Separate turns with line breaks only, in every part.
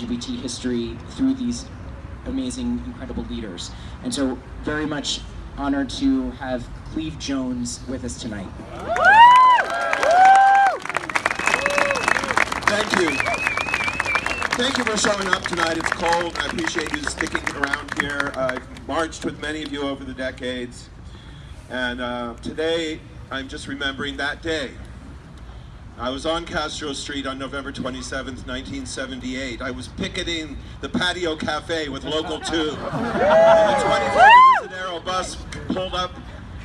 LGBT history through these amazing, incredible leaders. And so very much honored to have Cleve Jones with us tonight.
Thank you. Thank you for showing up tonight. It's cold. I appreciate you sticking around here. I've marched with many of you over the decades. And uh, today, I'm just remembering that day. I was on Castro Street on November 27th, 1978. I was picketing the patio cafe with Local 2. and the 24 Divisadero bus pulled up,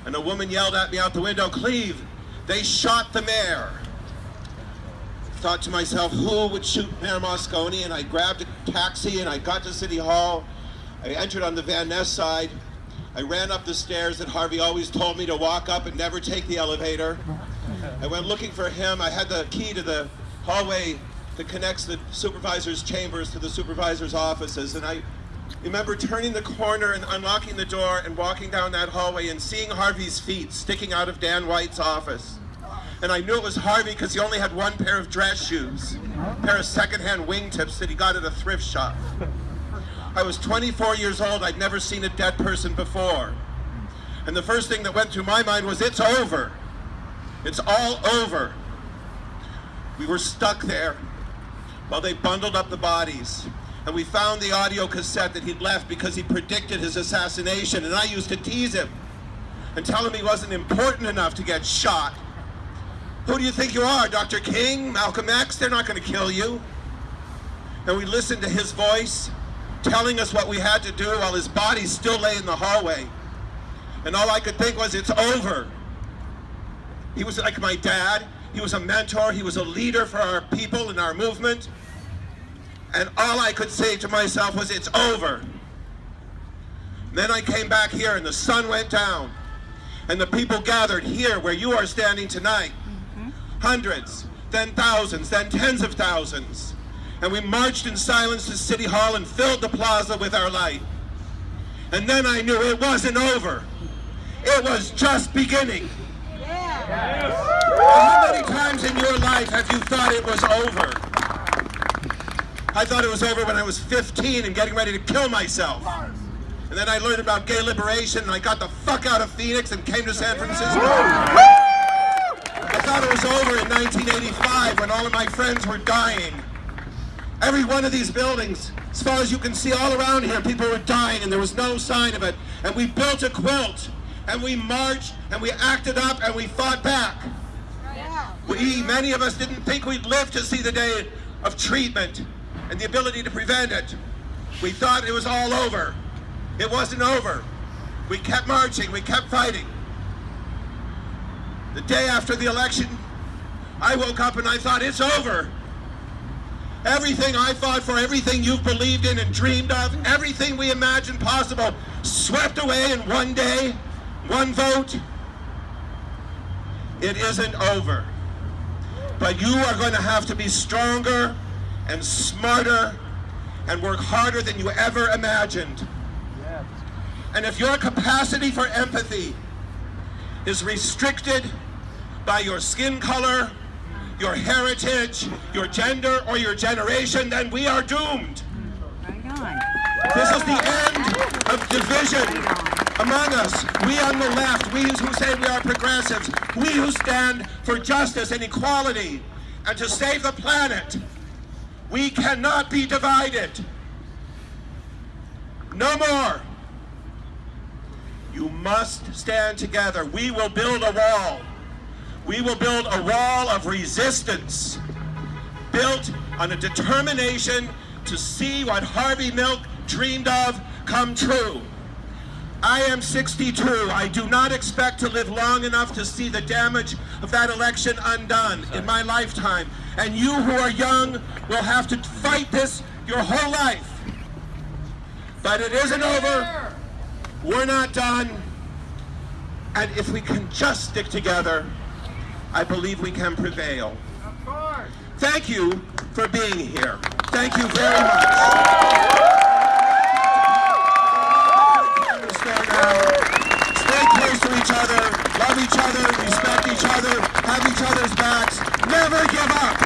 and a woman yelled at me out the window, Cleve, they shot the mayor. Thought to myself, who would shoot Mayor Moscone? And I grabbed a taxi and I got to City Hall. I entered on the Van Ness side. I ran up the stairs that Harvey always told me to walk up and never take the elevator. I went looking for him. I had the key to the hallway that connects the supervisor's chambers to the supervisor's offices. And I remember turning the corner and unlocking the door and walking down that hallway and seeing Harvey's feet sticking out of Dan White's office. And I knew it was Harvey because he only had one pair of dress shoes, a pair of secondhand wingtips that he got at a thrift shop. I was 24 years old. I'd never seen a dead person before. And the first thing that went through my mind was, it's over. It's all over. We were stuck there while they bundled up the bodies. And we found the audio cassette that he'd left because he predicted his assassination. And I used to tease him and tell him he wasn't important enough to get shot. Who do you think you are, Dr. King, Malcolm X? They're not going to kill you. And we listened to his voice telling us what we had to do while his body still lay in the hallway. And all I could think was, it's over. He was like my dad. He was a mentor. He was a leader for our people and our movement. And all I could say to myself was, it's over. And then I came back here and the sun went down. And the people gathered here where you are standing tonight. Mm -hmm. Hundreds, then thousands, then tens of thousands. And we marched in silence to City Hall and filled the plaza with our light. And then I knew it wasn't over. It was just beginning. How many times in your life have you thought it was over? I thought it was over when I was 15 and getting ready to kill myself. And then I learned about gay liberation and I got the fuck out of Phoenix and came to San Francisco. I thought it was over in 1985 when all of my friends were dying. Every one of these buildings, as far as you can see all around here, people were dying and there was no sign of it. And we built a quilt and we marched and we acted up and we fought back. We, many of us didn't think we'd live to see the day of treatment and the ability to prevent it. We thought it was all over. It wasn't over. We kept marching, we kept fighting. The day after the election, I woke up and I thought, it's over. Everything I fought for, everything you've believed in and dreamed of, everything we imagined possible, swept away in one day, one vote. It isn't over. But you are going to have to be stronger and smarter and work harder than you ever imagined. And if your capacity for empathy is restricted by your skin color, your heritage, your gender, or your generation, then we are doomed. This is the end of division among us, we on the left, we who say we are progressives, we who stand for justice and equality and to save the planet, we cannot be divided. No more. You must stand together. We will build a wall. We will build a wall of resistance built on a determination to see what Harvey Milk dreamed of come true. I am 62. I do not expect to live long enough to see the damage of that election undone in my lifetime. And you who are young will have to fight this your whole life. But it isn't over. We're not done. And if we can just stick together, I believe we can prevail. Thank you for being here. Thank you very much. Each other, respect each other, have each other's backs, never give up.